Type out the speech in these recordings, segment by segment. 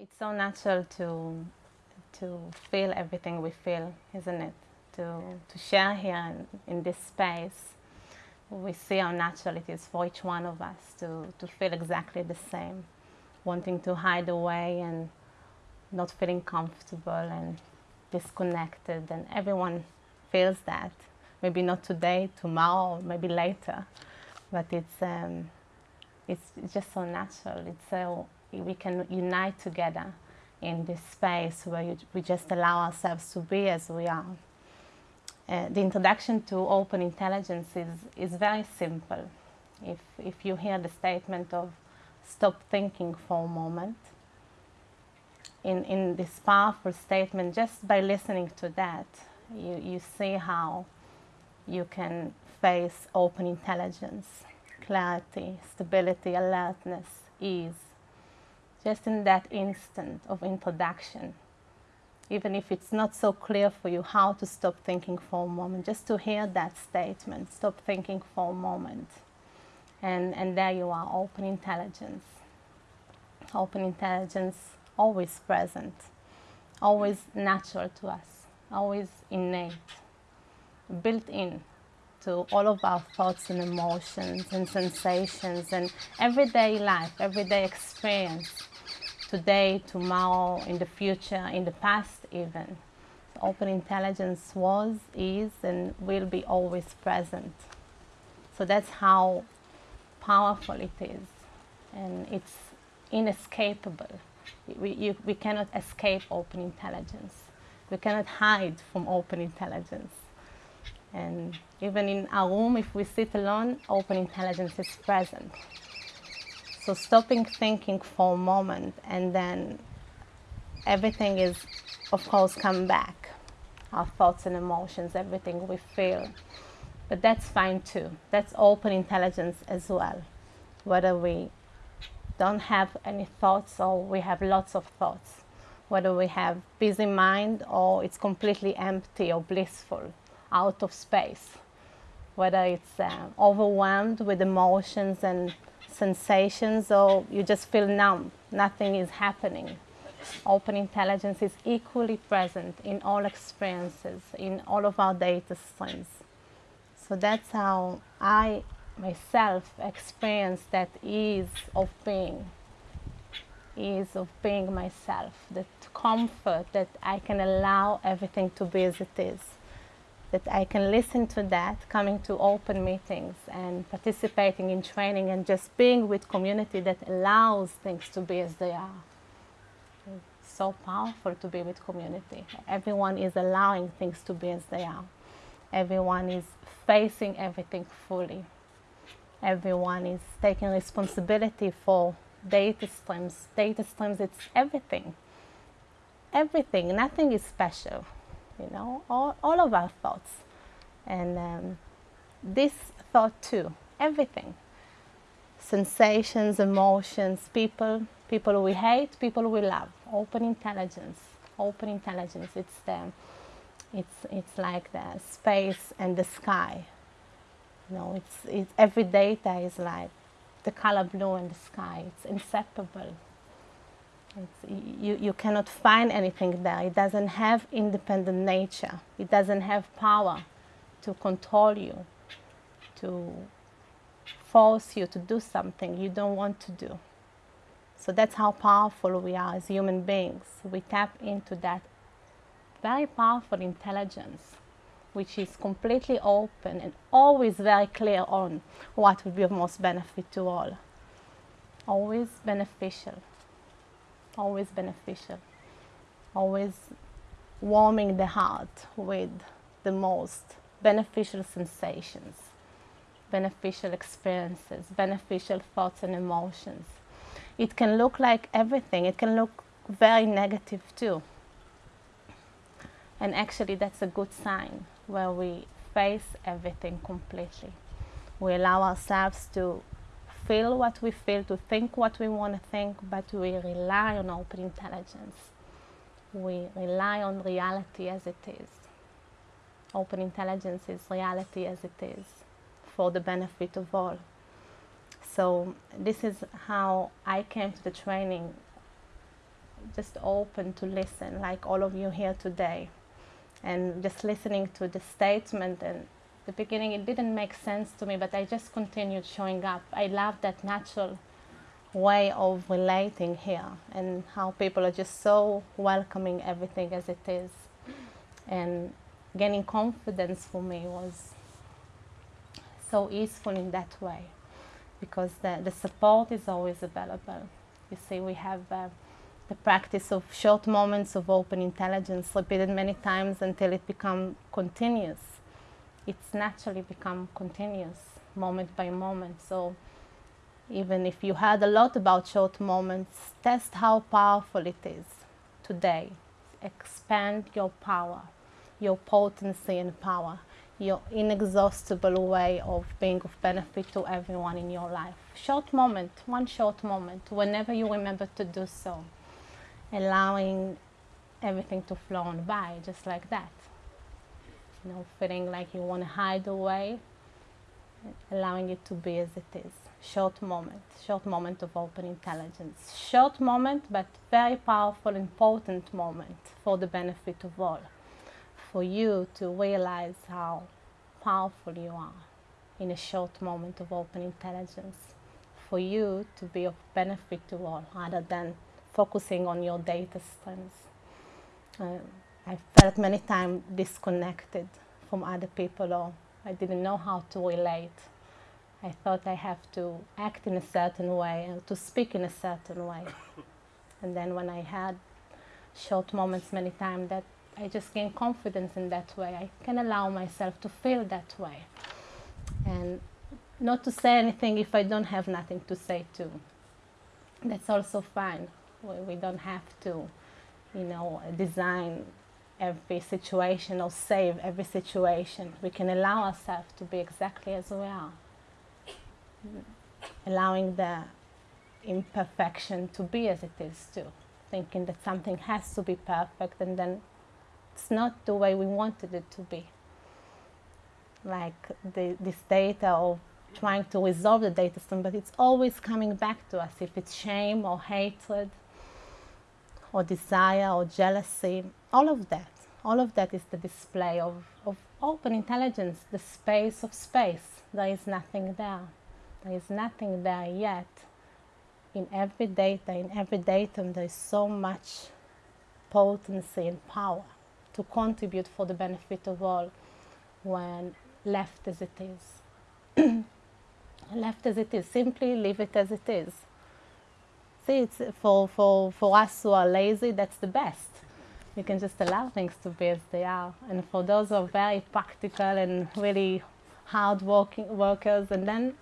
It's so natural to to feel everything we feel, isn't it? To to share here in, in this space, we see how natural it is for each one of us to to feel exactly the same, wanting to hide away and not feeling comfortable and disconnected, and everyone feels that. Maybe not today, tomorrow, maybe later, but it's um, it's, just so natural. It's so we can unite together in this space where you, we just allow ourselves to be as we are. Uh, the introduction to open intelligence is, is very simple. If, if you hear the statement of stop thinking for a moment, in, in this powerful statement, just by listening to that, you, you see how you can face open intelligence, clarity, stability, alertness, ease, just in that instant of introduction, even if it's not so clear for you how to stop thinking for a moment, just to hear that statement, stop thinking for a moment. And, and there you are, open intelligence. Open intelligence, always present, always natural to us, always innate, built in to all of our thoughts and emotions and sensations and everyday life, everyday experience, today, tomorrow, in the future, in the past even. Open intelligence was, is, and will be always present. So that's how powerful it is. And it's inescapable. We, you, we cannot escape open intelligence. We cannot hide from open intelligence. And even in our room, if we sit alone, open intelligence is present. So stopping thinking for a moment and then everything is, of course, come back. Our thoughts and emotions, everything we feel. But that's fine too. That's open intelligence as well. Whether we don't have any thoughts or we have lots of thoughts. Whether we have busy mind or it's completely empty or blissful out of space, whether it's uh, overwhelmed with emotions and sensations or you just feel numb, nothing is happening. Open intelligence is equally present in all experiences, in all of our data streams. So that's how I myself experience that ease of being, ease of being myself, that comfort that I can allow everything to be as it is that I can listen to that, coming to open meetings and participating in training and just being with community that allows things to be as they are. It's so powerful to be with community. Everyone is allowing things to be as they are. Everyone is facing everything fully. Everyone is taking responsibility for data streams. Data streams, it's everything. Everything, nothing is special you know, all, all of our thoughts. And um, this thought too, everything. Sensations, emotions, people, people we hate, people we love. Open intelligence, open intelligence. It's the, it's it's like the space and the sky. You know, it's, it's every data is like the color blue in the sky. It's inseparable. You, you cannot find anything there. It doesn't have independent nature. It doesn't have power to control you, to force you to do something you don't want to do. So that's how powerful we are as human beings. We tap into that very powerful intelligence, which is completely open and always very clear on what would be of most benefit to all. Always beneficial always beneficial, always warming the heart with the most beneficial sensations, beneficial experiences, beneficial thoughts and emotions. It can look like everything, it can look very negative too. And actually, that's a good sign where we face everything completely. We allow ourselves to feel what we feel, to think what we want to think, but we rely on open intelligence. We rely on reality as it is. Open intelligence is reality as it is for the benefit of all. So this is how I came to the training just open to listen, like all of you here today. And just listening to the statement and the beginning, it didn't make sense to me, but I just continued showing up. I love that natural way of relating here and how people are just so welcoming everything as it is. And gaining confidence for me was so useful in that way because the, the support is always available. You see, we have uh, the practice of short moments of open intelligence repeated many times until it becomes continuous. It's naturally become continuous, moment by moment. So even if you heard a lot about short moments, test how powerful it is today. Expand your power, your potency and power your inexhaustible way of being of benefit to everyone in your life. Short moment, one short moment, whenever you remember to do so, allowing everything to flow on by, just like that. You know, feeling like you want to hide away, allowing it to be as it is. Short moment, short moment of open intelligence. Short moment, but very powerful, important moment for the benefit of all for you to realize how powerful you are in a short moment of open intelligence, for you to be of benefit to all rather than focusing on your data streams. Uh, I felt many times disconnected from other people or I didn't know how to relate. I thought I have to act in a certain way and to speak in a certain way. and then when I had short moments many times that I just gain confidence in that way. I can allow myself to feel that way. And not to say anything if I don't have nothing to say too. That's also fine. We, we don't have to, you know, design every situation or save every situation. We can allow ourselves to be exactly as we are. Allowing the imperfection to be as it is too. Thinking that something has to be perfect and then it's not the way we wanted it to be. Like the, this data of trying to resolve the data stream, but it's always coming back to us. If it's shame or hatred or desire or jealousy, all of that, all of that is the display of, of open intelligence, the space of space. There is nothing there. There is nothing there yet. In every data, in every datum, there is so much potency and power to contribute for the benefit of all when left as it is. left as it is, simply leave it as it is. For, for, for us who are lazy, that's the best. You can just allow things to be as they are. And for those who are very practical and really hard working workers, and then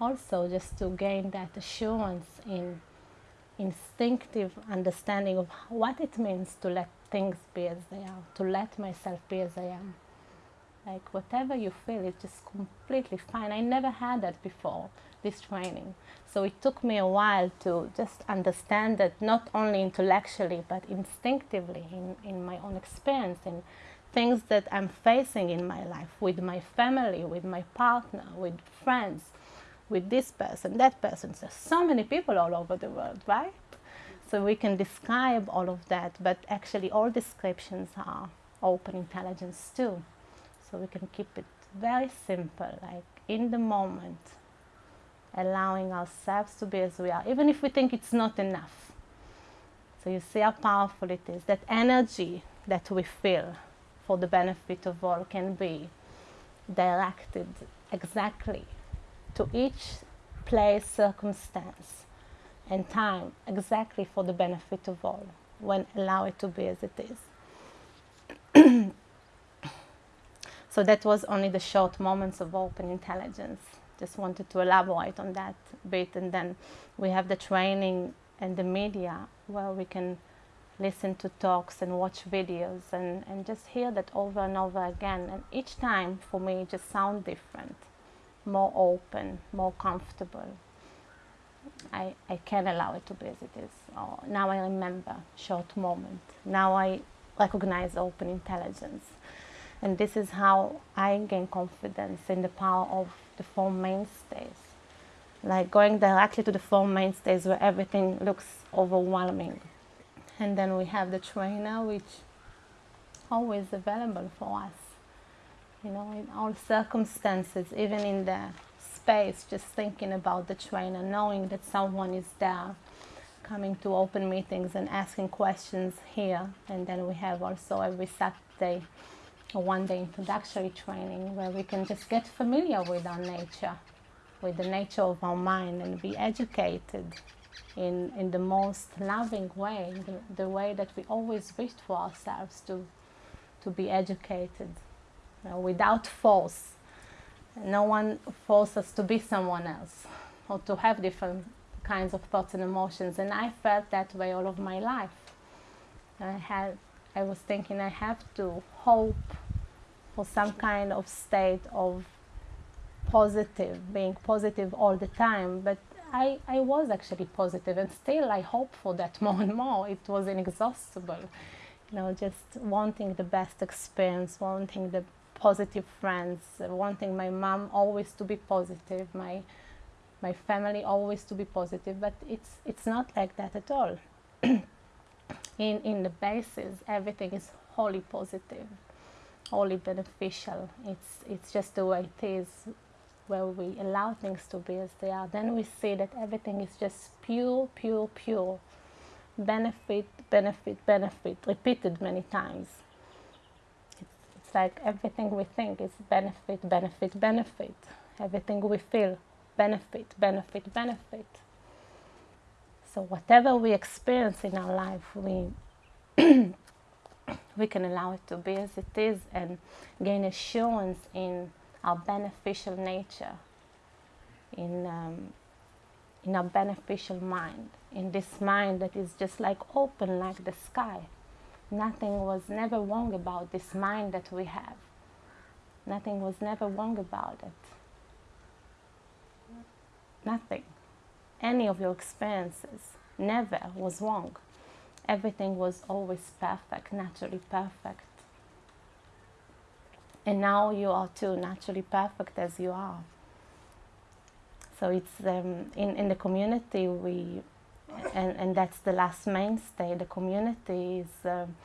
also just to gain that assurance in instinctive understanding of what it means to let things be as they are, to let myself be as I am. Like whatever you feel is just completely fine. I never had that before, this training. So it took me a while to just understand that not only intellectually but instinctively in, in my own experience and things that I'm facing in my life with my family, with my partner, with friends, with this person, that person. There's so many people all over the world, right? So we can describe all of that, but actually all descriptions are open intelligence too. So we can keep it very simple, like in the moment, allowing ourselves to be as we are, even if we think it's not enough. So you see how powerful it is. That energy that we feel for the benefit of all can be directed exactly to each place, circumstance and time exactly for the benefit of all when allow it to be as it is. so that was only the short moments of open intelligence. Just wanted to elaborate on that bit and then we have the training and the media where we can listen to talks and watch videos and, and just hear that over and over again and each time for me it just sound different more open more comfortable I, I can allow it to be as it is. Oh, now I remember short moment. Now I recognize open intelligence. And this is how I gain confidence in the power of the four mainstays. Like going directly to the four mainstays where everything looks overwhelming. and then we have the trainer which always available for us you know in all circumstances even in the space just thinking about the trainer knowing that someone is there coming to open meetings and asking questions here and then we have also every saturday a one day introductory training where we can just get familiar with our nature with the nature of our mind and be educated in, in the most loving way, the, the way that we always wished for ourselves to, to be educated you know, without force. No one forces us to be someone else or to have different kinds of thoughts and emotions. And I felt that way all of my life. I had, I was thinking I have to hope for some kind of state of positive, being positive all the time. But I, I was actually positive and still I hope for that more and more. It was inexhaustible. You know, just wanting the best experience, wanting the positive friends, wanting my mom always to be positive, my my family always to be positive, but it's it's not like that at all. in in the basis everything is wholly positive, wholly beneficial. It's it's just the way it is where we allow things to be as they are, then we see that everything is just pure, pure, pure. Benefit, benefit, benefit, repeated many times. It's, it's like everything we think is benefit, benefit, benefit. Everything we feel, benefit, benefit, benefit. So whatever we experience in our life, we we can allow it to be as it is and gain assurance in our beneficial nature, in, um, in our beneficial mind, in this mind that is just like open like the sky. Nothing was never wrong about this mind that we have. Nothing was never wrong about it. Nothing. Any of your experiences never was wrong. Everything was always perfect, naturally perfect and now you are too naturally perfect as you are. So it's um, in in the community we, and and that's the last mainstay. The community is um,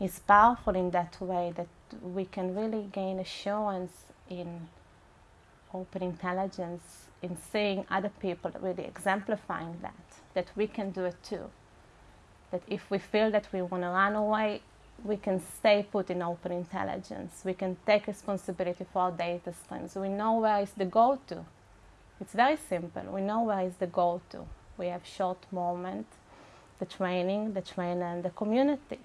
is powerful in that way that we can really gain assurance in open intelligence, in seeing other people really exemplifying that that we can do it too. That if we feel that we want to run away, we can stay put in open intelligence. We can take responsibility for our data streams. We know where is the go-to. It's very simple. We know where is the go-to. We have short moment, the training, the trainer, and the community.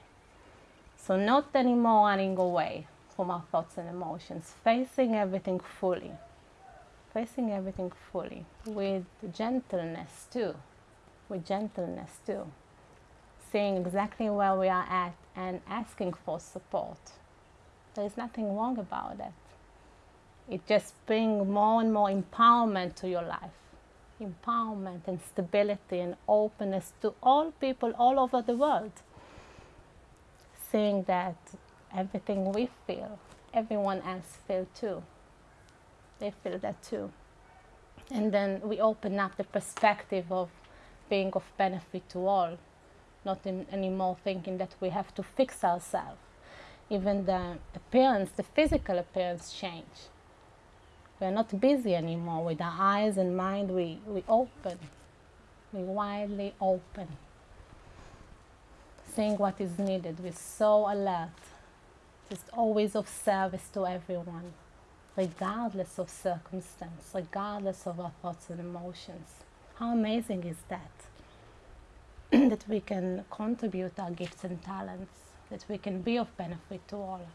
So not anymore running away from our thoughts and emotions, facing everything fully. Facing everything fully with gentleness too. With gentleness too seeing exactly where we are at and asking for support. There's nothing wrong about it. It just brings more and more empowerment to your life. Empowerment and stability and openness to all people all over the world. Seeing that everything we feel, everyone else feels too. They feel that too. And then we open up the perspective of being of benefit to all not in, anymore thinking that we have to fix ourselves. Even the appearance, the physical appearance change. We're not busy anymore with our eyes and mind, we, we open, we widely open. Seeing what is needed, we're so alert, just always of service to everyone, regardless of circumstance, regardless of our thoughts and emotions. How amazing is that? that we can contribute our gifts and talents, that we can be of benefit to all.